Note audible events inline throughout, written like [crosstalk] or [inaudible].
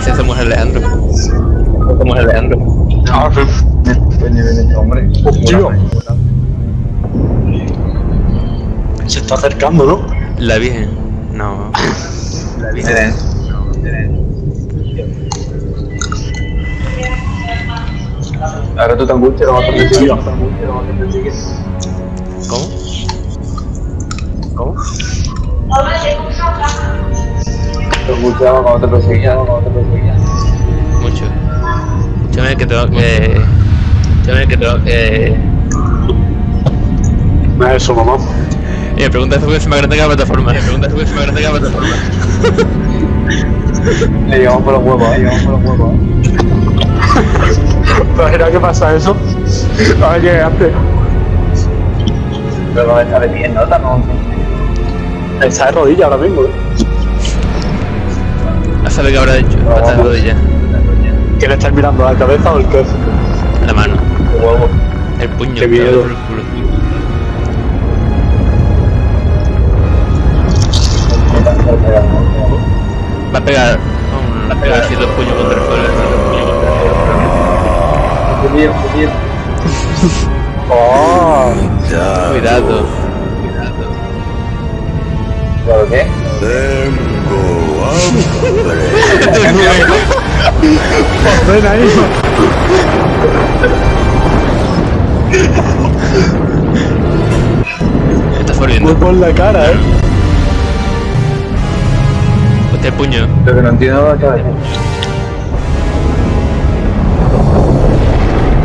silencio somos Alejandro. Somos Alejandro. Ah. Vení, vení, hombre. Tío. Se está acercando, ¿no? La Virgen. No. La Virgen. Ahora tú te angustias, vamos a. ¿Cómo? Te angustias cuando te perseguían, cuando te perseguían. Mucho. Escúchame que tengo que. Escúchame que tengo que. No es eso, mamá. Y me pregunta eso que se me agranda la plataforma. Me pregunta eso que se me agranda la plataforma. [laughs] Le llevamos por los huevos, eh, llevamos por los huevos. eh. [laughs] Imagina que pasa eso. A ver, llegaste. Pero no está de pie, ¿no? No. Está de rodilla ahora mismo, ¿eh? A saber qué habrá hecho. Pata de rodilla. ¿Quién está mirando la cabeza o el qué? La mano. Huevo. El puño. Qué miedo. por el culo. Va a pegar. Va a pegar así dos puños contra el suelo. contra el bien, bien. [laughs] ¡Oh! Cuidado. ¿Pero qué? ¡Ven ahí! Está Muy volviendo. por la cara, ¿eh? Hostia, el puño. Lo que no entiendo es que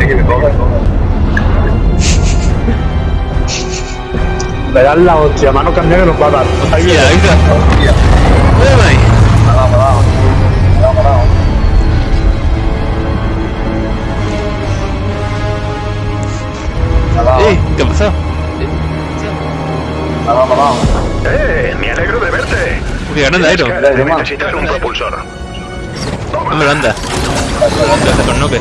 Es que me coge, Verás la hostia, mano cambia que nos va a dar. Ahí Mira, viene. venga. Hostia, ¿qué ha pasado? parado, parado. ¡Eh! Me alegro de verte. Uy, qué grande Aero. Necesitar un propulsor. Hombre, anda. Gracias por noque.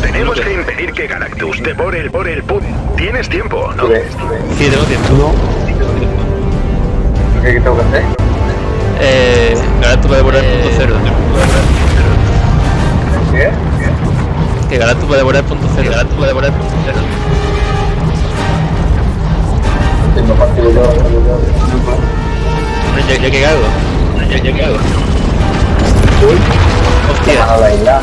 Tenemos que impedir que Galactus devore el por el put. Tienes tiempo, ¿no? Sí, tengo tiempo. No. ¿Qué qué tengo que hacer? Eh, Galactus va a devorar el punto cero. ¿Qué? Que Galactus va a devorar el punto cero. Galactus va a devorar el punto cero. Yo. No, ya, ya que hago. Ya, ya que hago. Uy. Hostia. A la isla.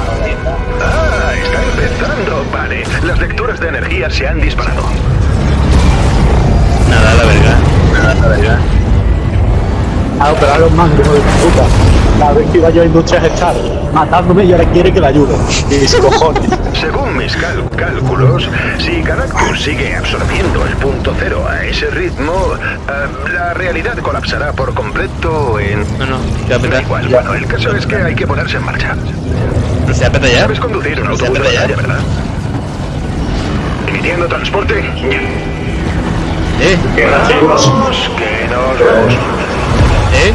Ah, está empezando. Vale. Las lecturas de energía se han disparado. Nada, la verga. Nada, la verga. A operar los mangos, de puta. Cada vez que iba yo a Industrias Star matándome y ahora quiere que la ayude. Y mis [laughs] cojones. Según mis cálculos, si Galactus sigue absorbiendo el punto cero a ese ritmo, eh, la realidad colapsará por completo en... No, no, se va a Da igual, bueno, el caso es que hay que ponerse en marcha. ¿No se va a petar ya? Sabes conducir un ¿No se va a autobús de petar ya? batalla, ¿verdad? Emitiendo transporte. ¿Eh? Que nos vamos. ¿Eh?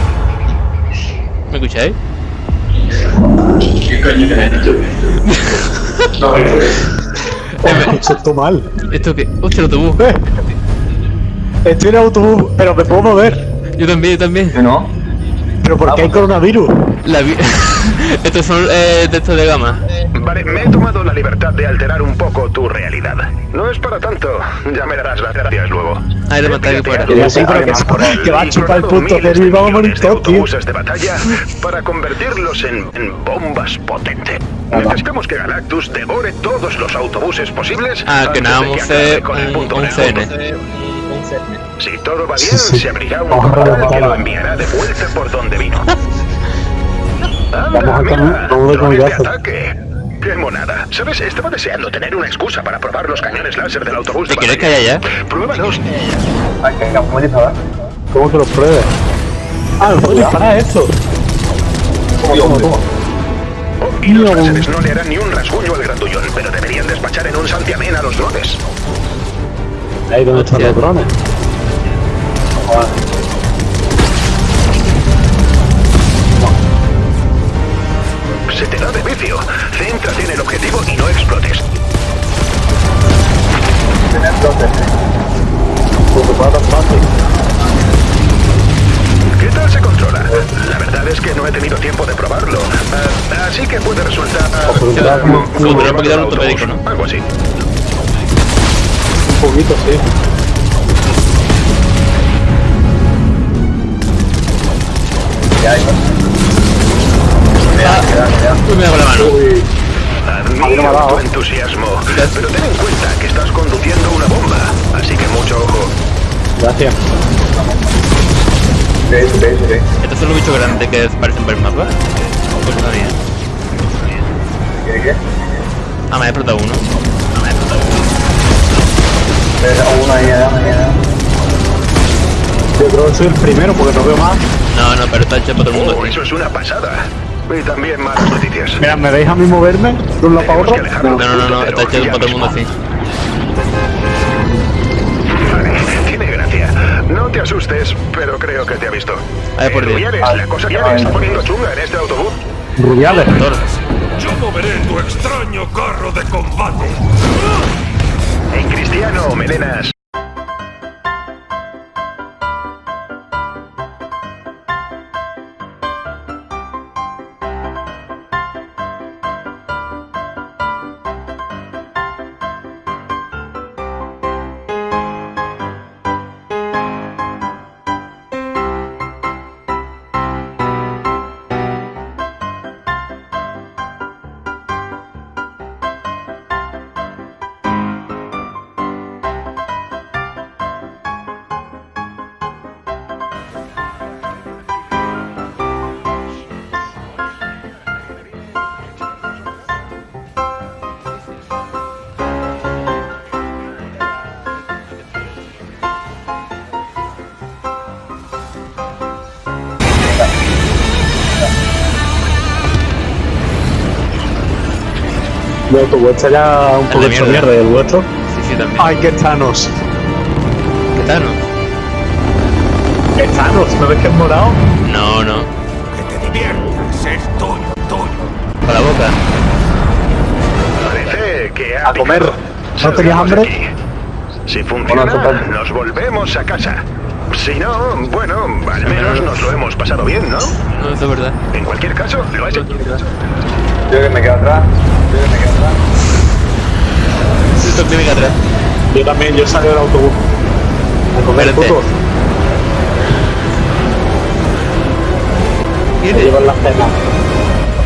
¿Me escucháis? ¿Qué coño te has dicho? No, Eso está mal. ¿Esto qué? ¡Hostia, el autobús! Eh, Estoy en el autobús, pero me puedo mover. Yo también, yo también. ¿Yo no? Pero ¿por qué hay coronavirus? La vi... [laughs] Estos son eh, textos de gama. Vale, me he tomado la libertad de alterar un poco tu realidad. No es para tanto. Ya me darás las gracias luego. Hay de matar aquí fuera. Sí, pero que, que va a chupar el punto cero y vamos a morir de todos, tío. de batalla para convertirlos en, en bombas potentes. Necesitamos que Galactus devore todos los autobuses posibles. Ah, que nada, de vamos a hacer con el un, punto un cero. CN. Si todo va bien, Sí, sí. se abrirá un portal que lo enviará de vuelta por donde vino. [laughs] Vamos Anda, a mira, cam- vamos de de comidazo. ataque. ¡Qué monada! ¿Sabes? Estaba deseando tener una excusa para probar los cañones láser del autobús de ¿Te quieres batalla. callar ya? Pruébalos. Que ¿cómo disparar? ¿Cómo que lo pruebes? Ah, me puedo disparar esto. ¿Cómo, cómo, cómo? Oh, y los láseres no le harán ni un rasguño al grandullón, pero deberían despachar en un santiamén a los drones. Ahí donde están los drones. Se podría un ortopédico, ¿no? Algo así. un poquito, sí. Ya, ya. Me con la mano. Uy, no Admiro dado. tu entusiasmo, pero ten en cuenta que estás conduciendo una bomba, así que mucho ojo. gracias. Ve, ve, ve. Estos son los bichos grandes que aparecen por el mapa. Pues no sabía. ¿Qué, qué? Ah, me ha explotado uno. Ve, uno ahí, allá, allá. Yo creo que soy el primero porque no veo más. No, no, pero está hecho para todo el mundo. Oh, eso es una pasada. Y también malas noticias. Mira, ¿me veis a mí moverme de un lado para Tenemos otro? que alejarnos. No, no, no, no, está hecho para todo el mundo así. Vale, tiene gracia. No te asustes, pero creo que te ha visto. Ay, por Eh, Dios. Rubiales, la cosa le está poniendo chunga en este autobús. Rubiales. Yo moveré tu extraño carro de combate. En cristiano, melenas. De autobús está ya un poco de hecho mierda. mierda y el vuestro. Sí, sí, también. Ay, que Thanos. ¿Qué tal, no? ¿Qué Thanos? ¿No ves que es morado? No, no. Que te diviertas, es tuyo, tuyo. Con la boca. Parece que ha A comer. ¿No tenías hambre? aquí. Si funciona, nos volvemos a casa. Si no, bueno, al menos nos lo hemos pasado bien, ¿no? No, es verdad. En cualquier caso, lo has hecho. Yo que me quedo atrás. Yo que me quedo atrás. Esto tiene que atrás. Yo también, yo salí del autobús. A comer Espérate. puto. Me llevan las cenas.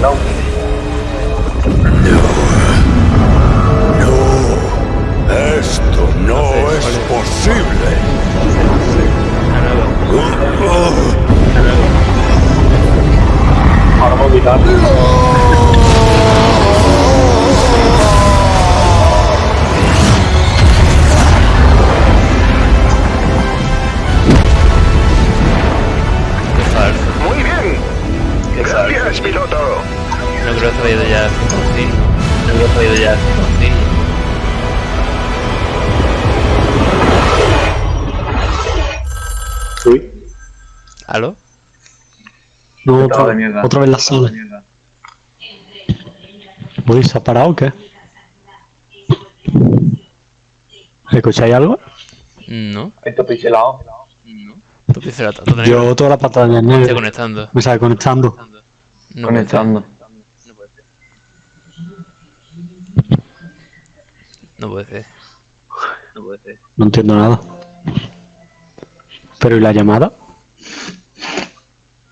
No. No creo que se haya ido ya sin No creo que se haya ido ya sin Uy. ¿Aló? No, otra, de mierda. otra vez la sala. Uy, ¿se ha parado o qué? ¿Escucháis algo? No. Esto pixelado. No. Todo negro. Yo toda la pantalla negra. conectando. Me sale conectando. No Conectando. puede ser. No puede ser. No puede ser. No entiendo nada. Pero ¿y la llamada?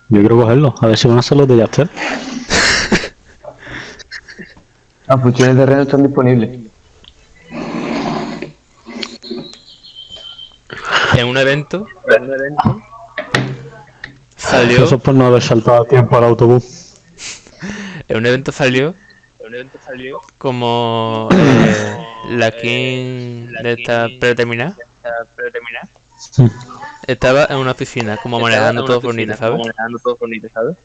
Yo quiero cogerlo, a ver si van a ser los de Yaster. [laughs] Las funciones de red no están disponibles. En un evento. En un evento. Salió. Eso es por no haber saltado a tiempo al autobús. En un evento salió. Salió. Como. eh, la King de esta predeterminada. Estaba en una oficina, como manejando todo bonito, ¿sabes?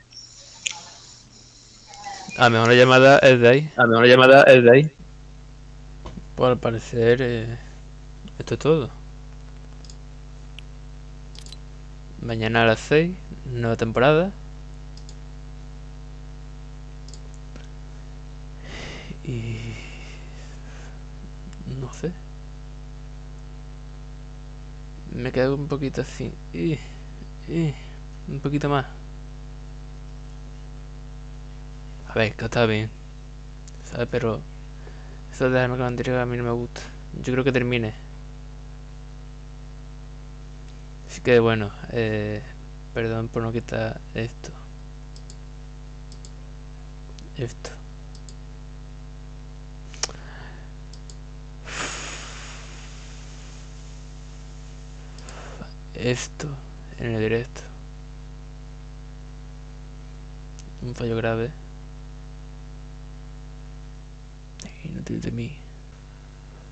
A lo mejor la llamada es de ahí. A mejor la llamada es de ahí. Pues al parecer, eh, esto es todo. Mañana a las 6, nueva temporada. Y... No sé. Me quedo un poquito así. Y, un poquito más. A ver, que está bien. ¿Sabes? Pero... Eso de la anterior a mí no me gusta. Yo creo que termine. Así que bueno, eh, perdón por no quitar esto. Esto. Esto en el directo. Un fallo grave. Inútil de mí.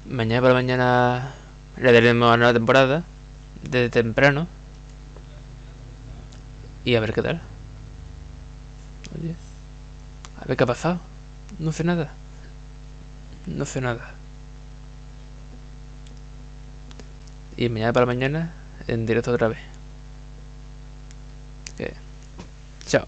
Mañana para mañana le daremos a nueva temporada. Desde temprano. Y a ver qué tal. Oye. A ver qué ha pasado. No sé nada. No sé nada. Y mañana para mañana en directo otra vez. Que... Chao.